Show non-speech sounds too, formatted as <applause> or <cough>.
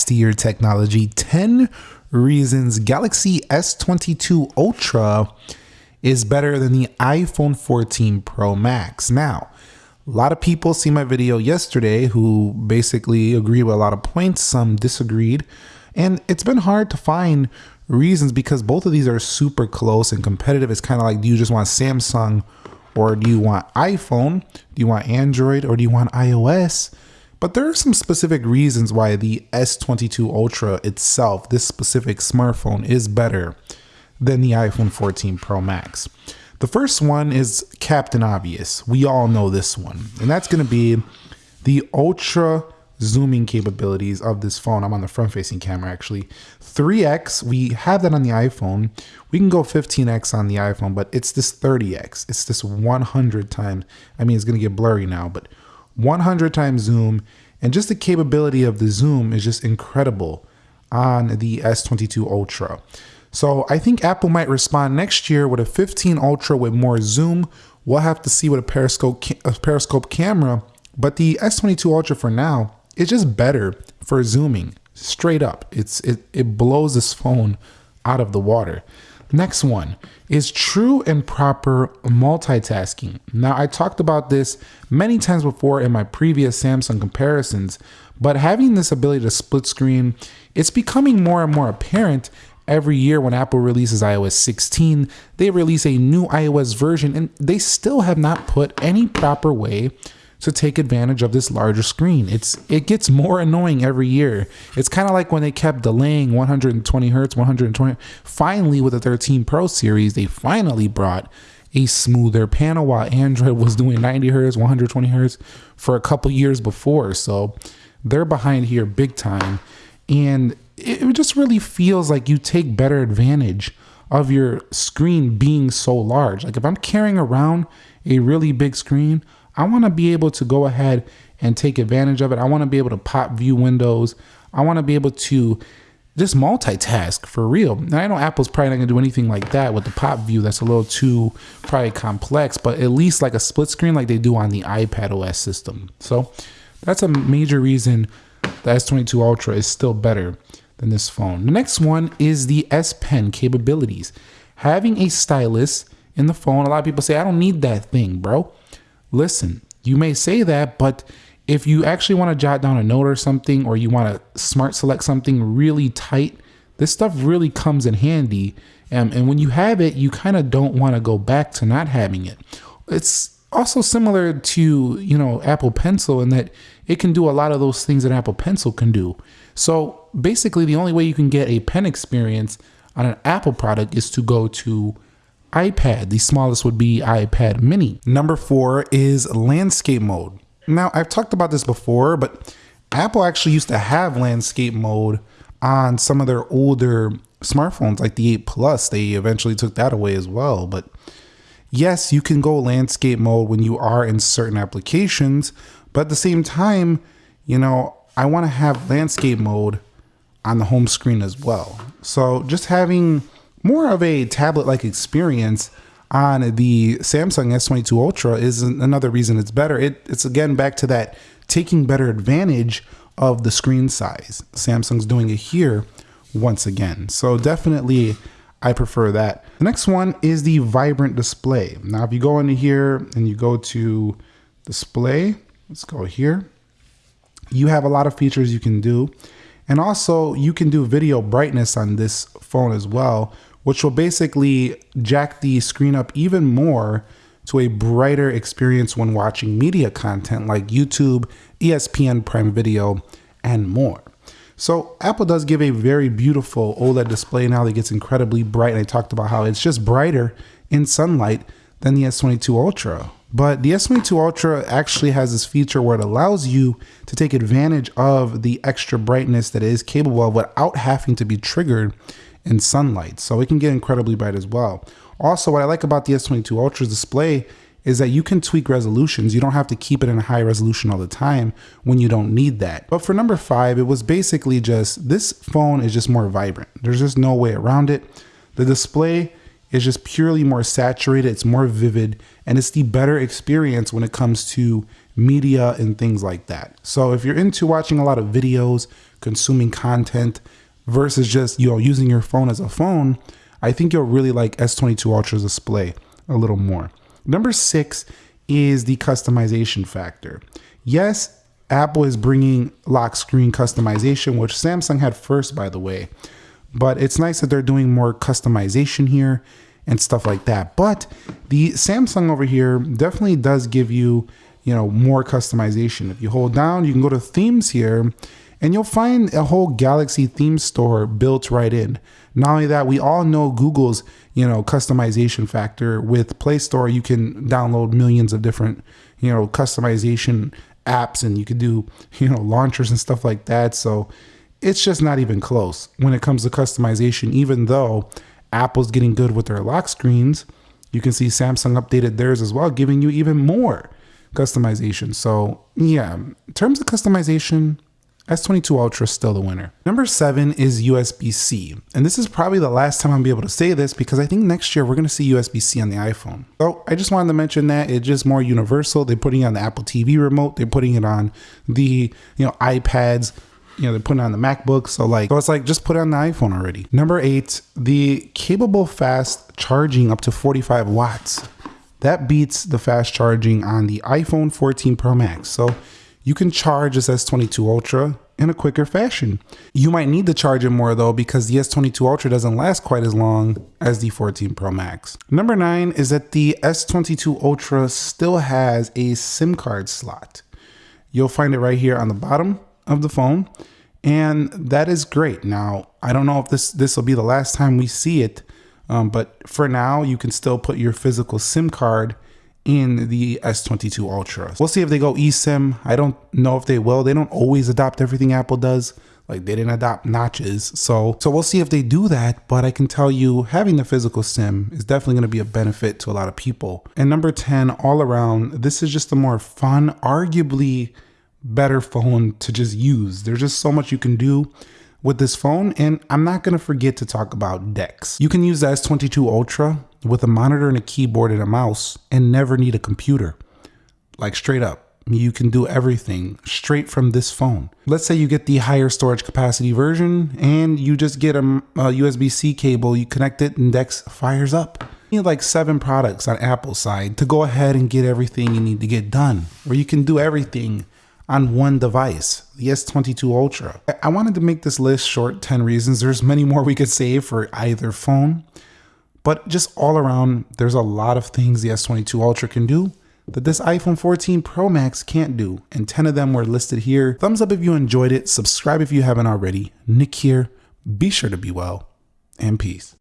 Steer Technology 10 reasons Galaxy S22 Ultra is better than the iPhone 14 Pro Max. Now, a lot of people see my video yesterday who basically agree with a lot of points, some disagreed, and it's been hard to find reasons because both of these are super close and competitive. It's kind of like do you just want Samsung or do you want iPhone? Do you want Android or do you want iOS? But there are some specific reasons why the S22 Ultra itself, this specific smartphone, is better than the iPhone 14 Pro Max. The first one is Captain Obvious. We all know this one, and that's going to be the ultra zooming capabilities of this phone. I'm on the front facing camera actually. 3x, we have that on the iPhone. We can go 15x on the iPhone, but it's this 30x. It's this 100 times. I mean, it's going to get blurry now, but 100 times zoom. And just the capability of the zoom is just incredible on the S22 Ultra. So I think Apple might respond next year with a 15 Ultra with more zoom. We'll have to see with a periscope a periscope camera, but the S22 Ultra for now is just better for zooming. Straight up, it's it it blows this phone out of the water. Next one is true and proper multitasking. Now, I talked about this many times before in my previous Samsung comparisons, but having this ability to split screen, it's becoming more and more apparent every year when Apple releases iOS 16, they release a new iOS version and they still have not put any proper way to take advantage of this larger screen. It's it gets more annoying every year. It's kind of like when they kept delaying 120 hertz, 120. Finally, with the 13 Pro series, they finally brought a smoother panel while Android was doing 90 hertz, 120 hertz for a couple years before. So they're behind here big time. And it just really feels like you take better advantage of your screen being so large. Like if I'm carrying around a really big screen, I want to be able to go ahead and take advantage of it. I want to be able to pop view windows. I want to be able to just multitask for real. Now I know Apple's probably not gonna do anything like that with the pop view. That's a little too probably complex, but at least like a split screen like they do on the iPad OS system. So that's a major reason the S22 Ultra is still better than this phone. The next one is the S Pen capabilities. Having a stylus in the phone, a lot of people say, I don't need that thing, bro. Listen, you may say that, but if you actually want to jot down a note or something, or you want to smart select something really tight, this stuff really comes in handy. Um, and when you have it, you kind of don't want to go back to not having it. It's also similar to, you know, Apple Pencil in that it can do a lot of those things that Apple Pencil can do. So basically, the only way you can get a pen experience on an Apple product is to go to iPad. The smallest would be iPad mini. Number four is landscape mode. Now, I've talked about this before, but Apple actually used to have landscape mode on some of their older smartphones, like the 8 Plus. They eventually took that away as well. But yes, you can go landscape mode when you are in certain applications, but at the same time, you know, I want to have landscape mode on the home screen as well. So just having more of a tablet like experience on the Samsung S22 Ultra is another reason it's better. It, it's again back to that taking better advantage of the screen size. Samsung's doing it here once again. So definitely I prefer that. The next one is the vibrant display. Now if you go into here and you go to display, let's go here. You have a lot of features you can do. And also you can do video brightness on this phone as well, which will basically jack the screen up even more to a brighter experience when watching media content like YouTube, ESPN Prime Video, and more. So Apple does give a very beautiful OLED display now that gets incredibly bright. And I talked about how it's just brighter in sunlight than the S22 Ultra. But the S22 Ultra actually has this feature where it allows you to take advantage of the extra brightness that it is capable of without having to be triggered in sunlight. So it can get incredibly bright as well. Also, what I like about the S22 Ultra's display is that you can tweak resolutions. You don't have to keep it in a high resolution all the time when you don't need that. But for number five, it was basically just this phone is just more vibrant. There's just no way around it. The display is just purely more saturated, it's more vivid, and it's the better experience when it comes to media and things like that. So if you're into watching a lot of videos, consuming content versus just, you know, using your phone as a phone, I think you'll really like S22 Ultra's display a little more. Number six is the customization factor. Yes, Apple is bringing lock screen customization, which Samsung had first, by the way. But it's nice that they're doing more customization here and stuff like that. But the Samsung over here definitely does give you, you know, more customization. If you hold down, you can go to themes here and you'll find a whole Galaxy theme store built right in. Not only that, we all know Google's, you know, customization factor with Play Store. You can download millions of different, you know, customization apps and you can do, <laughs> you know, launchers and stuff like that. So it's just not even close when it comes to customization, even though Apple's getting good with their lock screens. You can see Samsung updated theirs as well, giving you even more customization. So, yeah, in terms of customization, S22 Ultra is still the winner. Number seven is USB-C. And this is probably the last time I'll be able to say this because I think next year we're going to see USB-C on the iPhone. So I just wanted to mention that it's just more universal. They're putting it on the Apple TV remote. They're putting it on the, you know, iPads. You know, they're putting it on the MacBook. So like, so it's like, just put it on the iPhone already. Number eight, the capable fast charging up to 45 watts. That beats the fast charging on the iPhone 14 Pro Max. So you can charge this S22 Ultra in a quicker fashion. You might need to charge it more though because the S22 Ultra doesn't last quite as long as the 14 Pro Max. Number nine is that the S22 Ultra still has a SIM card slot. You'll find it right here on the bottom of the phone and that is great. Now, I don't know if this this will be the last time we see it, um, but for now, you can still put your physical SIM card in the S22 Ultra. We'll see if they go eSIM. I don't know if they will. They don't always adopt everything Apple does. Like they didn't adopt notches. So so we'll see if they do that, but I can tell you having the physical SIM is definitely going to be a benefit to a lot of people. And number 10 all around, this is just a more fun, arguably better phone to just use. There's just so much you can do with this phone and I'm not going to forget to talk about DeX. You can use the S22 Ultra with a monitor and a keyboard and a mouse and never need a computer. Like straight up. You can do everything straight from this phone. Let's say you get the higher storage capacity version and you just get a, a USB-C cable, you connect it and DeX fires up. You need like seven products on Apple's side to go ahead and get everything you need to get done. Or you can do everything on one device, the S22 Ultra. I wanted to make this list short 10 reasons. There's many more we could say for either phone. But just all around, there's a lot of things the S22 Ultra can do that this iPhone 14 Pro Max can't do, and 10 of them were listed here. Thumbs up if you enjoyed it, subscribe if you haven't already. Nick here, be sure to be well, and peace.